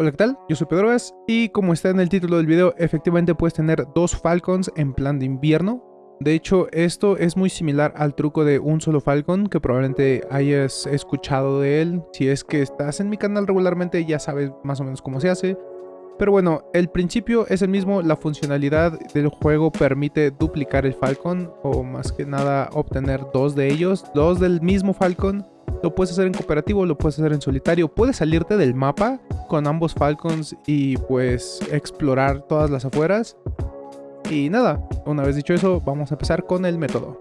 Hola, ¿qué tal? Yo soy Pedro Gas y como está en el título del video, efectivamente puedes tener dos Falcons en plan de invierno. De hecho, esto es muy similar al truco de un solo Falcon, que probablemente hayas escuchado de él. Si es que estás en mi canal regularmente, ya sabes más o menos cómo se hace. Pero bueno, el principio es el mismo, la funcionalidad del juego permite duplicar el Falcon, o más que nada obtener dos de ellos, dos del mismo Falcon. Lo puedes hacer en cooperativo, lo puedes hacer en solitario, puedes salirte del mapa con ambos Falcons y pues explorar todas las afueras. Y nada, una vez dicho eso, vamos a empezar con el método.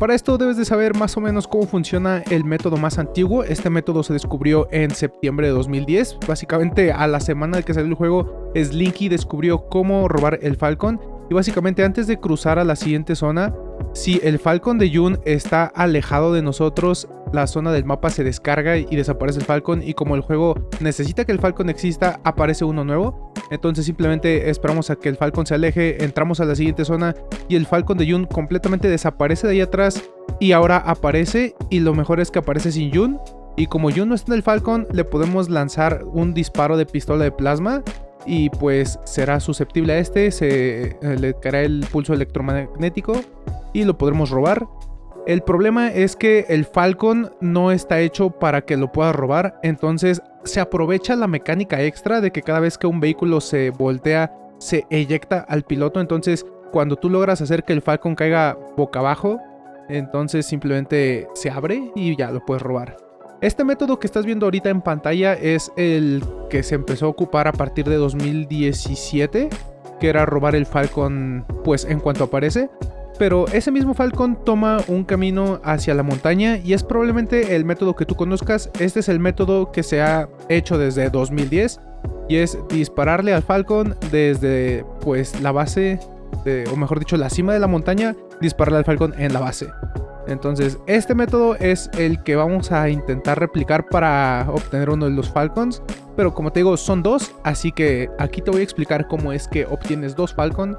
Para esto debes de saber más o menos cómo funciona el método más antiguo. Este método se descubrió en septiembre de 2010. Básicamente a la semana de que salió el juego, Slinky descubrió cómo robar el Falcon. Y básicamente antes de cruzar a la siguiente zona, si el Falcon de Jun está alejado de nosotros, la zona del mapa se descarga y desaparece el Falcon y como el juego necesita que el Falcon exista, aparece uno nuevo. Entonces simplemente esperamos a que el Falcon se aleje, entramos a la siguiente zona y el Falcon de Jun completamente desaparece de ahí atrás y ahora aparece y lo mejor es que aparece sin Jun. Y como Jun no está en el Falcon, le podemos lanzar un disparo de pistola de plasma y pues será susceptible a este, se eh, le caerá el pulso electromagnético y lo podremos robar. El problema es que el Falcon no está hecho para que lo pueda robar, entonces se aprovecha la mecánica extra de que cada vez que un vehículo se voltea, se eyecta al piloto, entonces cuando tú logras hacer que el Falcon caiga boca abajo, entonces simplemente se abre y ya lo puedes robar. Este método que estás viendo ahorita en pantalla es el que se empezó a ocupar a partir de 2017, que era robar el Falcon pues en cuanto aparece pero ese mismo Falcon toma un camino hacia la montaña y es probablemente el método que tú conozcas. Este es el método que se ha hecho desde 2010 y es dispararle al Falcon desde pues la base, o mejor dicho la cima de la montaña, dispararle al Falcon en la base. Entonces este método es el que vamos a intentar replicar para obtener uno de los Falcons. Pero como te digo son dos, así que aquí te voy a explicar cómo es que obtienes dos Falcon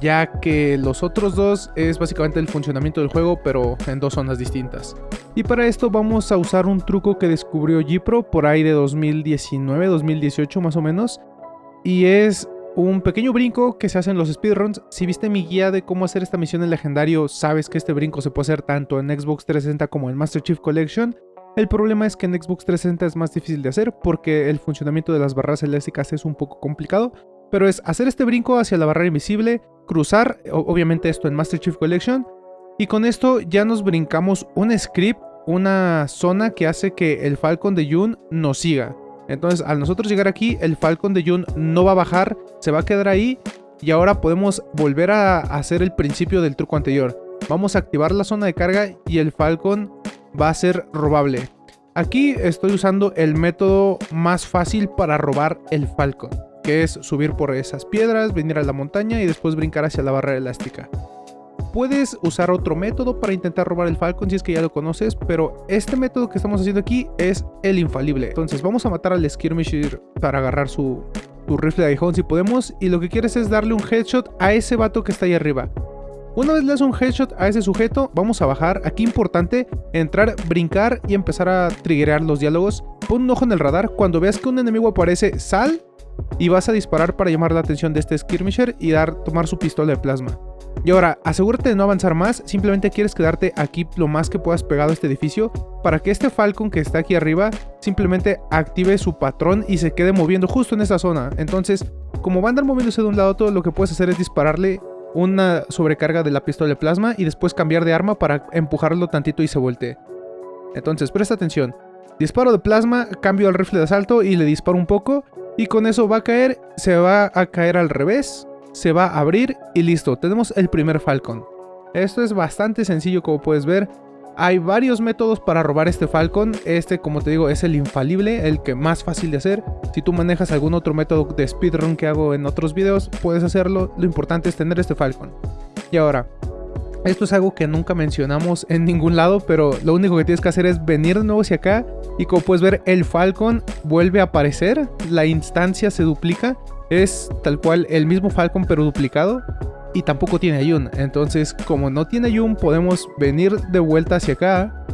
ya que los otros dos es básicamente el funcionamiento del juego, pero en dos zonas distintas. Y para esto vamos a usar un truco que descubrió Gpro por ahí de 2019, 2018 más o menos, y es un pequeño brinco que se hace en los speedruns. Si viste mi guía de cómo hacer esta misión en legendario, sabes que este brinco se puede hacer tanto en Xbox 360 como en Master Chief Collection. El problema es que en Xbox 360 es más difícil de hacer porque el funcionamiento de las barras elásticas es un poco complicado, pero es hacer este brinco hacia la barrera invisible, cruzar, obviamente esto en Master Chief Collection, y con esto ya nos brincamos un script, una zona que hace que el Falcon de Jun nos siga. Entonces al nosotros llegar aquí, el Falcon de Jun no va a bajar, se va a quedar ahí, y ahora podemos volver a hacer el principio del truco anterior. Vamos a activar la zona de carga y el Falcon va a ser robable. Aquí estoy usando el método más fácil para robar el Falcon que es subir por esas piedras, venir a la montaña y después brincar hacia la barra elástica. Puedes usar otro método para intentar robar el Falcon si es que ya lo conoces, pero este método que estamos haciendo aquí es el infalible. Entonces vamos a matar al Skirmisher para agarrar su, rifle de aguijón si podemos y lo que quieres es darle un headshot a ese vato que está ahí arriba. Una vez le das un headshot a ese sujeto, vamos a bajar. Aquí importante, entrar, brincar y empezar a triggerear los diálogos. Pon un ojo en el radar. Cuando veas que un enemigo aparece, sal y vas a disparar para llamar la atención de este skirmisher y dar, tomar su pistola de plasma. Y ahora, asegúrate de no avanzar más, simplemente quieres quedarte aquí lo más que puedas pegado a este edificio para que este Falcon que está aquí arriba simplemente active su patrón y se quede moviendo justo en esa zona. Entonces, como va a andar moviéndose de un lado a otro, lo que puedes hacer es dispararle una sobrecarga de la pistola de plasma y después cambiar de arma para empujarlo tantito y se voltee. Entonces, presta atención. Disparo de plasma, cambio al rifle de asalto y le disparo un poco y con eso va a caer, se va a caer al revés, se va a abrir y listo, tenemos el primer Falcon. Esto es bastante sencillo como puedes ver. Hay varios métodos para robar este Falcon. Este, como te digo, es el infalible, el que más fácil de hacer. Si tú manejas algún otro método de speedrun que hago en otros videos, puedes hacerlo. Lo importante es tener este Falcon. Y ahora, esto es algo que nunca mencionamos en ningún lado, pero lo único que tienes que hacer es venir de nuevo hacia acá y como puedes ver el Falcon vuelve a aparecer, la instancia se duplica, es tal cual el mismo Falcon pero duplicado y tampoco tiene Ayun, entonces como no tiene Ayun podemos venir de vuelta hacia acá,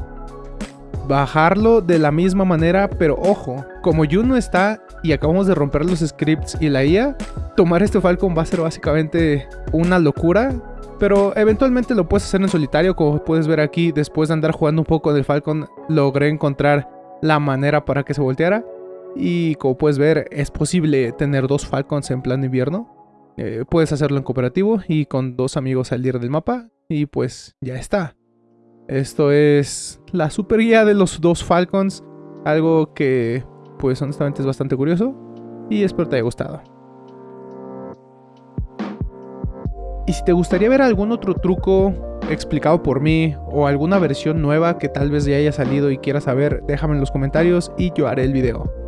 bajarlo de la misma manera, pero ojo, como Jun no está y acabamos de romper los scripts y la IA, tomar este Falcon va a ser básicamente una locura. Pero eventualmente lo puedes hacer en solitario, como puedes ver aquí, después de andar jugando un poco del Falcon, logré encontrar la manera para que se volteara. Y como puedes ver, es posible tener dos Falcons en plan invierno. Eh, puedes hacerlo en cooperativo y con dos amigos salir del mapa. Y pues ya está. Esto es la super guía de los dos Falcons. Algo que pues honestamente es bastante curioso. Y espero te haya gustado. Y si te gustaría ver algún otro truco explicado por mí o alguna versión nueva que tal vez ya haya salido y quieras saber, déjame en los comentarios y yo haré el video.